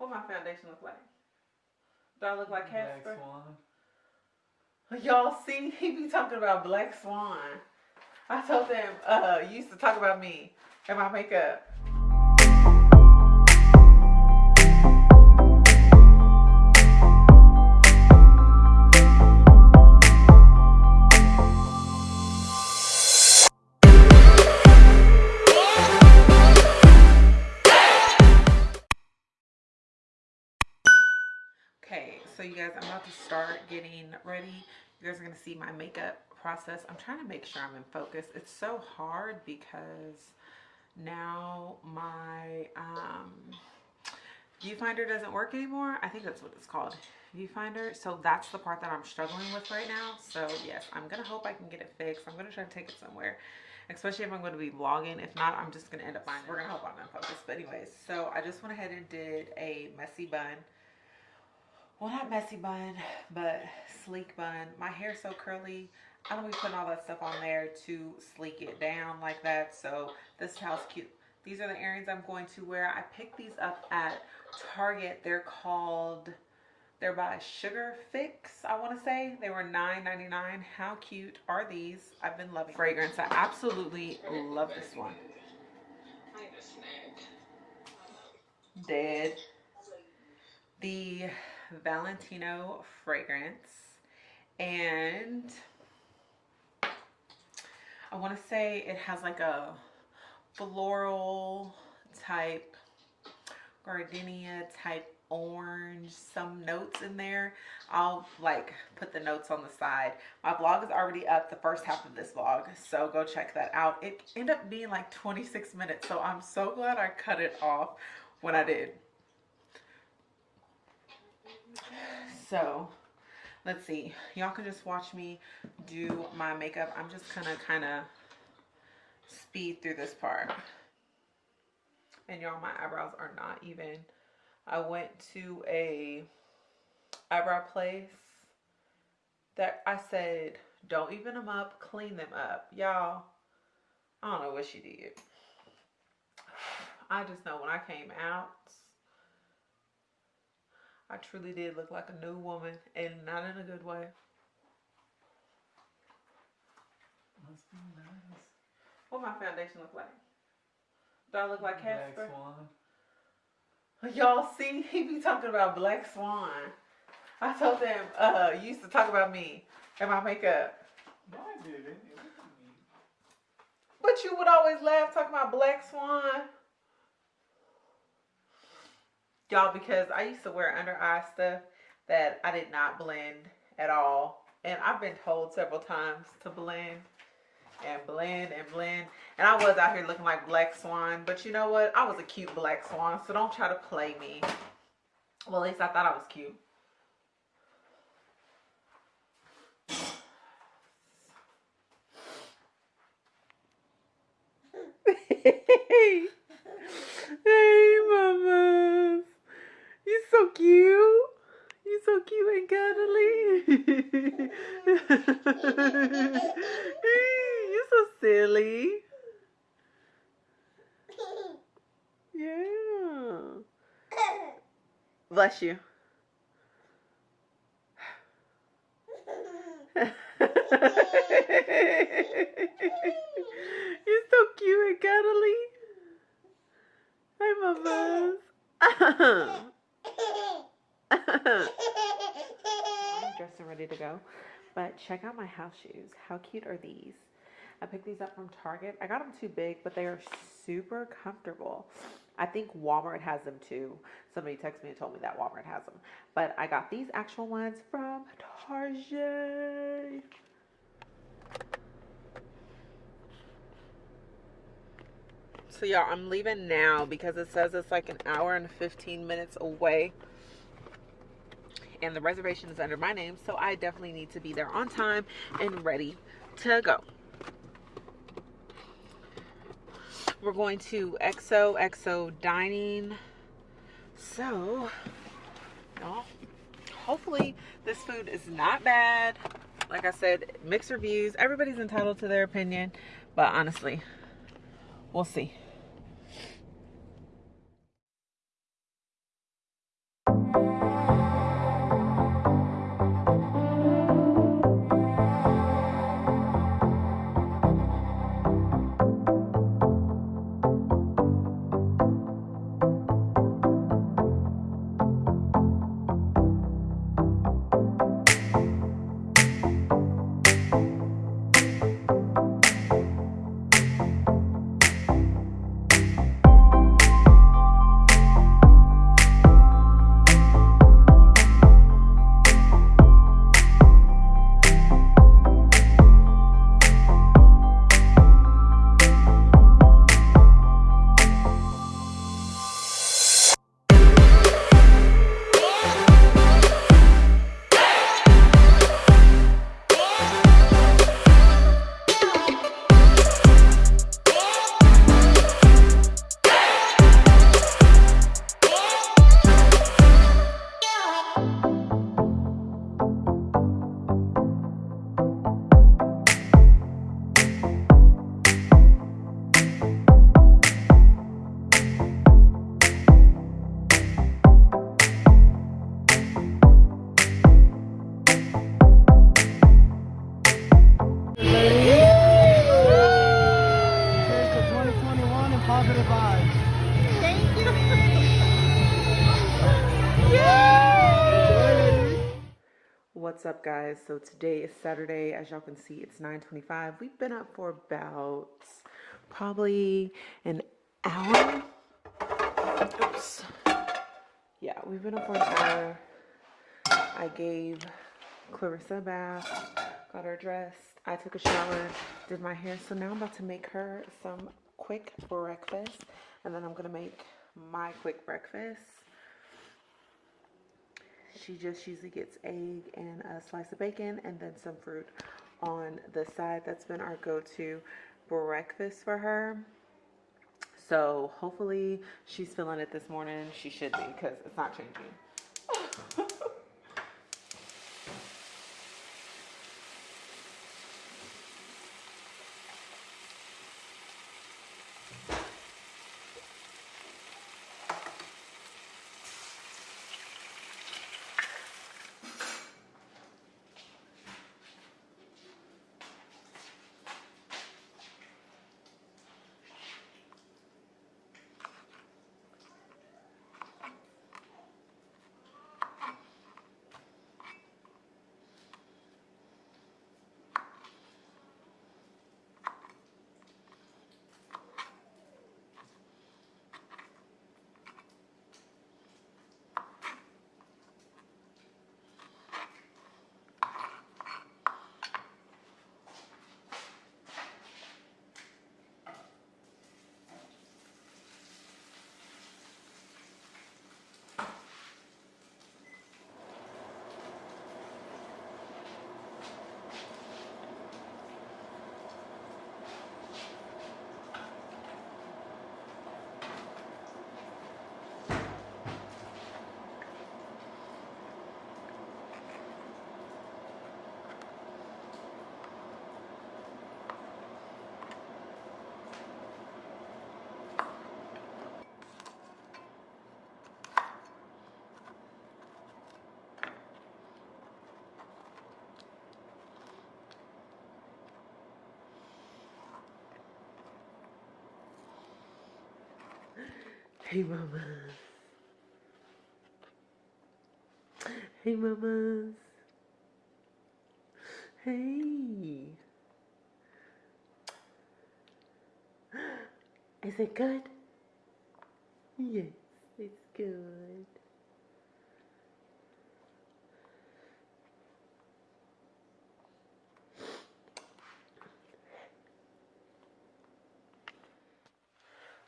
What my foundation look like? Do I look like Black Casper? Swan. Y'all see, he be talking about Black Swan. I told them, uh, you used to talk about me and my makeup. Guys, I'm about to start getting ready. You guys are gonna see my makeup process. I'm trying to make sure I'm in focus. It's so hard because now my um, viewfinder doesn't work anymore. I think that's what it's called, viewfinder. So that's the part that I'm struggling with right now. So yes, I'm gonna hope I can get it fixed. I'm gonna try to take it somewhere especially if I'm going to be vlogging. If not, I'm just going to end up buying. We're going to hope I'm in focus. But anyways, so I just went ahead and did a messy bun well not messy bun but sleek bun. My hair's so curly i don't be putting all that stuff on there to sleek it down like that. So this is how it's cute. These are the earrings i'm going to wear. I picked these up at target. They're called they're by sugar fix i want to say. They were $9.99 how cute are these? I've been loving fragrance. I absolutely love this one. Dead. The Valentino fragrance. And I want to say it has like a floral type, gardenia type orange, some notes in there. I'll like put the notes on the side. My vlog is already up, the first half of this vlog, so go check that out. It ended up being like 26 minutes, so I'm so glad I cut it off when I did. So let's see. Y'all can just watch me do my makeup. I'm just gonna kind of speed through this part. And y'all, my eyebrows are not even. I went to a eyebrow place that I said, don't even them up, clean them up. Y'all, I don't know what she did. I just know when I came out, I truly did look like a new woman and not in a good way. Must be nice. What my foundation look like? Do I look like Black Casper? Swan. Y'all see, he be talking about Black Swan. I told them, uh, you used to talk about me and my makeup. No, I didn't. It wasn't me. But you would always laugh talking about Black Swan. Y'all, because I used to wear under eye stuff that I did not blend at all. And I've been told several times to blend and blend and blend. And I was out here looking like Black Swan. But you know what? I was a cute Black Swan. So don't try to play me. Well, at least I thought I was cute. hey, mamas. You so cute. You so cute and cuddly. You're so silly. Yeah. Bless you. You're so cute and cuddly. Hi, mamas. I'm dressed and ready to go. But check out my house shoes. How cute are these? I picked these up from Target. I got them too big, but they are super comfortable. I think Walmart has them too. Somebody texted me and told me that Walmart has them. But I got these actual ones from Target. So y'all, I'm leaving now because it says it's like an hour and 15 minutes away. And the reservation is under my name, so I definitely need to be there on time and ready to go. We're going to XO XO Dining. So, y'all, hopefully this food is not bad. Like I said, mixed reviews. Everybody's entitled to their opinion, but honestly, we'll see. Guys? So today is Saturday. As y'all can see, it's 9.25. We've been up for about probably an hour. Oops. Yeah, we've been up for an hour. I gave Clarissa a bath, got her dressed. I took a shower, did my hair. So now I'm about to make her some quick breakfast. And then I'm going to make my quick breakfast. She just usually gets egg and a slice of bacon and then some fruit on the side. That's been our go-to breakfast for her. So hopefully she's feeling it this morning. She should be because it's not changing. Hey, mamas. Hey, mamas. Hey. Is it good? Yes, it's good.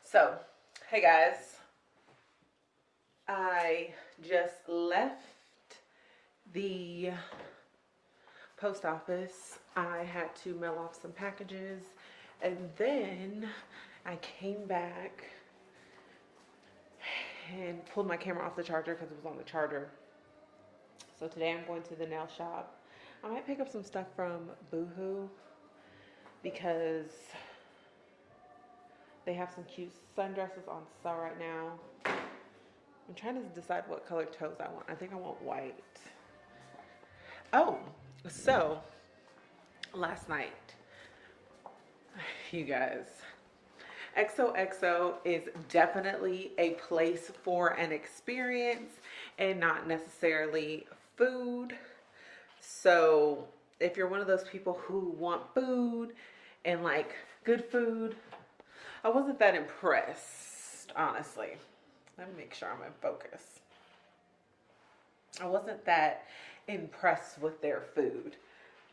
So, hey guys. I just left the post office. I had to mail off some packages and then I came back and pulled my camera off the charger because it was on the charger. So today I'm going to the nail shop. I might pick up some stuff from Boohoo because they have some cute sundresses on sale right now. I'm trying to decide what color toes I want. I think I want white. Oh, so last night, you guys, XOXO is definitely a place for an experience and not necessarily food. So if you're one of those people who want food and like good food, I wasn't that impressed, honestly. Let me make sure I'm in focus. I wasn't that impressed with their food.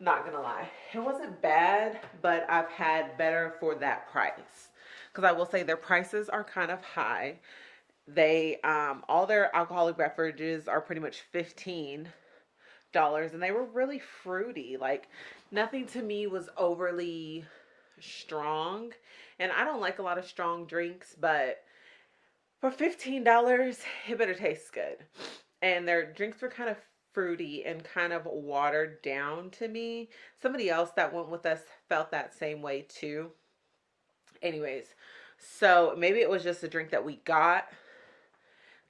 Not gonna lie. It wasn't bad, but I've had better for that price. Because I will say their prices are kind of high. They, um, all their alcoholic beverages are pretty much 15 dollars and they were really fruity like nothing to me was overly strong and I don't like a lot of strong drinks but for $15, it better taste good. And their drinks were kind of fruity and kind of watered down to me. Somebody else that went with us felt that same way too. Anyways, so maybe it was just a drink that we got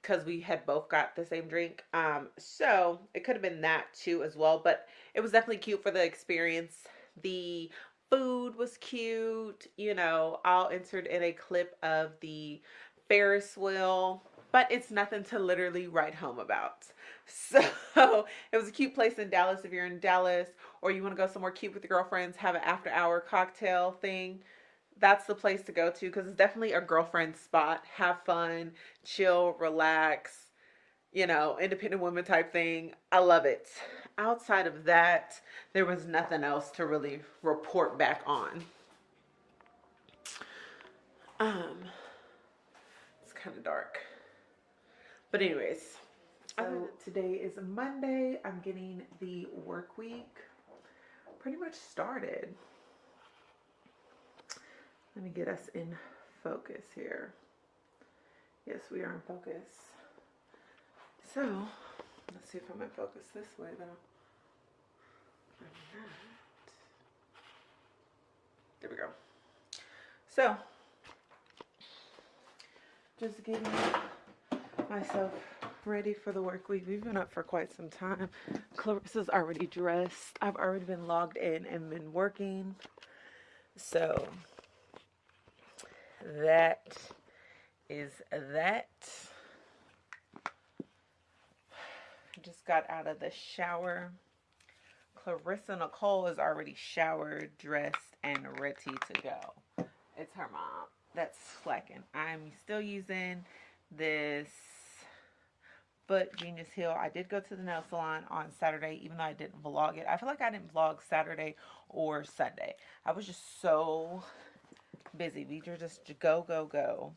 because we had both got the same drink. Um, so it could have been that too as well, but it was definitely cute for the experience. The food was cute. You know, I'll insert in a clip of the Ferris wheel, but it's nothing to literally write home about. So it was a cute place in Dallas. If you're in Dallas or you want to go somewhere cute with your girlfriends, have an after hour cocktail thing, that's the place to go to because it's definitely a girlfriend spot. Have fun, chill, relax, you know, independent woman type thing. I love it. Outside of that, there was nothing else to really report back on. Um, kind of dark. But anyways, so today is Monday. I'm getting the work week pretty much started. Let me get us in focus here. Yes, we are in focus. So, let's see if I'm in focus this way though. There we go. So, just getting myself ready for the work week. We've been up for quite some time. Clarissa's already dressed. I've already been logged in and been working. So that is that. Just got out of the shower. Clarissa Nicole is already showered, dressed, and ready to go. It's her mom that's slacking. I'm still using this Foot Genius Hill. I did go to the nail salon on Saturday, even though I didn't vlog it. I feel like I didn't vlog Saturday or Sunday. I was just so busy. We were just go, go, go.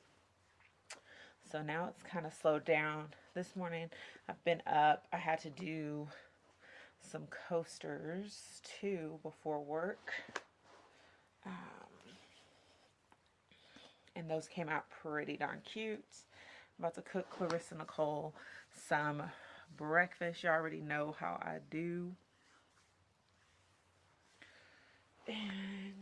So now it's kind of slowed down. This morning I've been up. I had to do some coasters too before work. Um, and those came out pretty darn cute. I'm about to cook Clarissa Nicole some breakfast. You already know how I do. And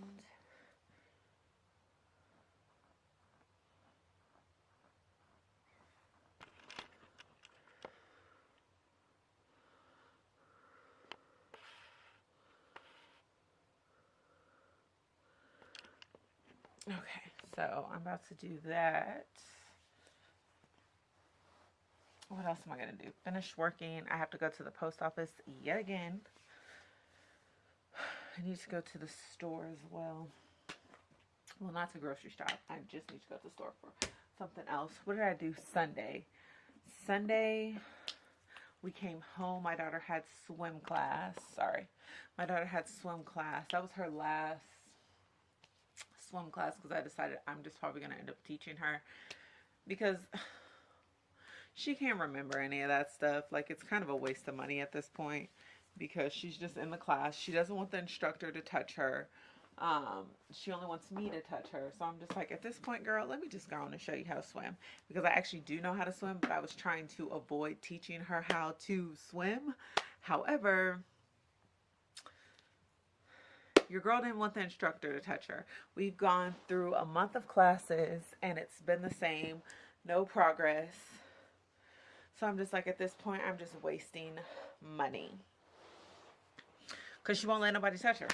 Okay, so I'm about to do that what else am I going to do? Finish working. I have to go to the post office yet again. I need to go to the store as well. Well, not to grocery shop. I just need to go to the store for something else. What did I do Sunday? Sunday, we came home. My daughter had swim class. Sorry. My daughter had swim class. That was her last swim class because I decided I'm just probably going to end up teaching her because she can't remember any of that stuff. Like, it's kind of a waste of money at this point because she's just in the class. She doesn't want the instructor to touch her. Um, she only wants me to touch her. So I'm just like, at this point, girl, let me just go on and show you how to swim. Because I actually do know how to swim, but I was trying to avoid teaching her how to swim. However, your girl didn't want the instructor to touch her. We've gone through a month of classes and it's been the same. No progress. So I'm just like, at this point, I'm just wasting money. Because she won't let nobody touch her.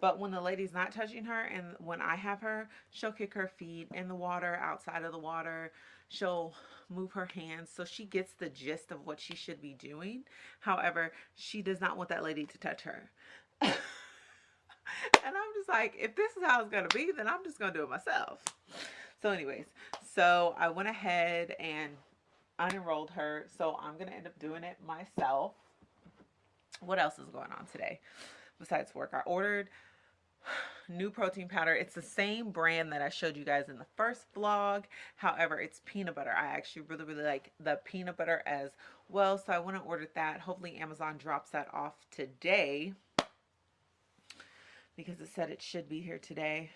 But when the lady's not touching her and when I have her, she'll kick her feet in the water, outside of the water. She'll move her hands. So she gets the gist of what she should be doing. However, she does not want that lady to touch her. and I'm just like, if this is how it's going to be, then I'm just going to do it myself. So anyways, so I went ahead and unenrolled her. So I'm going to end up doing it myself. What else is going on today besides work? I ordered new protein powder. It's the same brand that I showed you guys in the first vlog. However, it's peanut butter. I actually really, really like the peanut butter as well. So I went and ordered that. Hopefully Amazon drops that off today because it said it should be here today.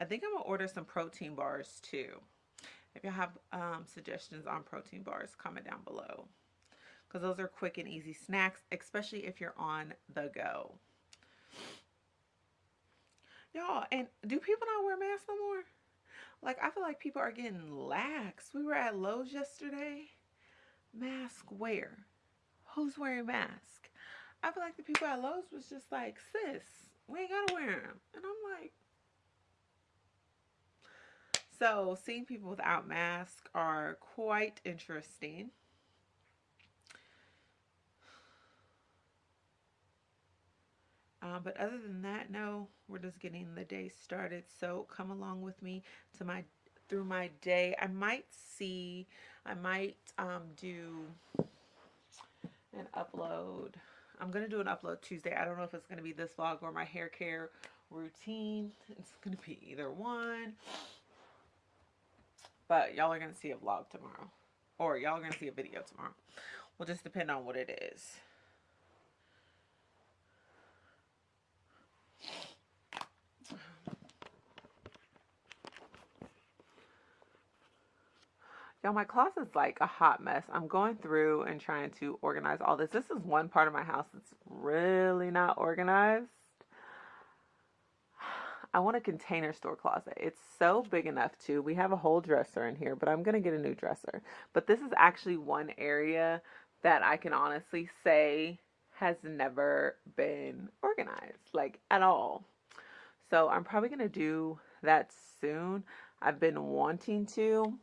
I think I'm going to order some protein bars too. If you have um, suggestions on protein bars, comment down below. Because those are quick and easy snacks, especially if you're on the go. Y'all, and do people not wear masks no more? Like, I feel like people are getting lax. We were at Lowe's yesterday. Mask wear. Who's wearing mask? I feel like the people at Lowe's was just like, sis, we ain't gotta wear them. And I'm like, So, seeing people without masks are quite interesting. Uh, but other than that, no, we're just getting the day started. So come along with me to my through my day. I might see, I might um, do an upload. I'm gonna do an upload Tuesday. I don't know if it's gonna be this vlog or my hair care routine. It's gonna be either one. But y'all are gonna see a vlog tomorrow, or y'all are gonna see a video tomorrow. Will just depend on what it is. Y'all, my closet's like a hot mess. I'm going through and trying to organize all this. This is one part of my house that's really not organized. I want a container store closet. It's so big enough too. We have a whole dresser in here, but I'm going to get a new dresser. But this is actually one area that I can honestly say has never been organized, like at all. So I'm probably going to do that soon. I've been wanting to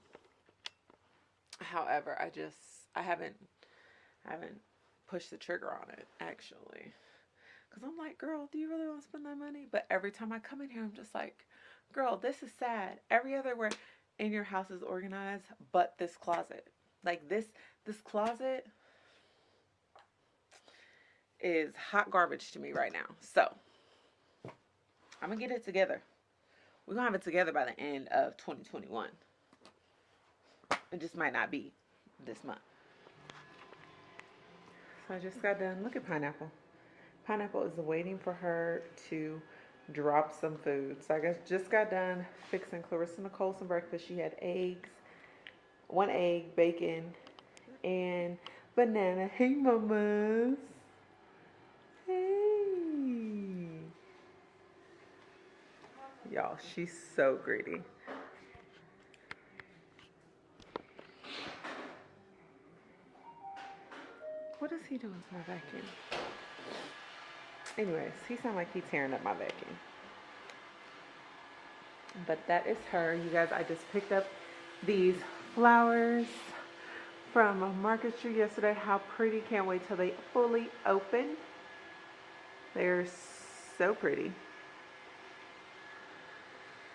However, I just I haven't I haven't pushed the trigger on it actually. Cuz I'm like, "Girl, do you really want to spend that money?" But every time I come in here, I'm just like, "Girl, this is sad. Every other where in your house is organized but this closet. Like this this closet is hot garbage to me right now. So, I'm to get it together. We're to have it together by the end of 2021. It just might not be this month. So I just got done. Look at Pineapple. Pineapple is waiting for her to drop some food. So I guess just got done fixing Clarissa Nicole some breakfast. She had eggs, one egg, bacon, and banana. Hey, mamas. Hey. Y'all, she's so greedy. What is he doing to my vacuum? Anyways, he sounds like he's tearing up my vacuum. But that is her. You guys, I just picked up these flowers from a Market Street yesterday. How pretty. Can't wait till they fully open. They're so pretty.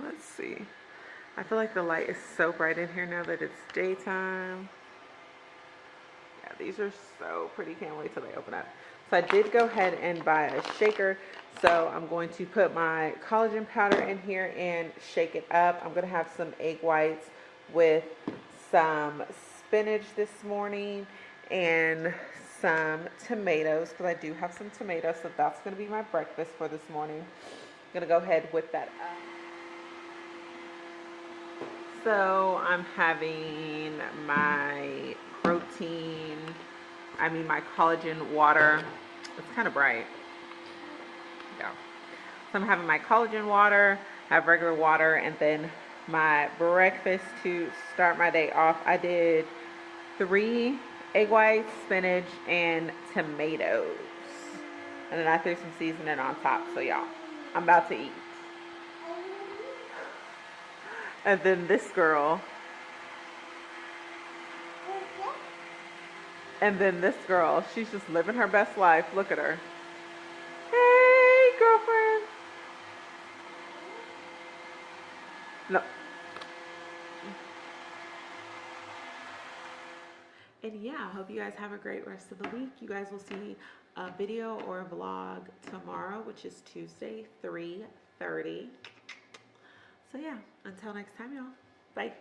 Let's see. I feel like the light is so bright in here now that it's daytime. These are so pretty. Can't wait till they open up. So I did go ahead and buy a shaker. So I'm going to put my collagen powder in here and shake it up. I'm going to have some egg whites with some spinach this morning and some tomatoes because I do have some tomatoes. So that's going to be my breakfast for this morning. I'm going to go ahead with that up. So I'm having my protein, I mean my collagen water. It's kind of bright. Yeah. So I'm having my collagen water, I have regular water, and then my breakfast to start my day off. I did three egg whites, spinach, and tomatoes. And then I threw some seasoning on top. So y'all, I'm about to eat. And then this girl And then this girl, she's just living her best life. Look at her. Hey, girlfriend. No. And yeah, I hope you guys have a great rest of the week. You guys will see a video or a vlog tomorrow, which is Tuesday, 3.30. So yeah, until next time, y'all. Bye.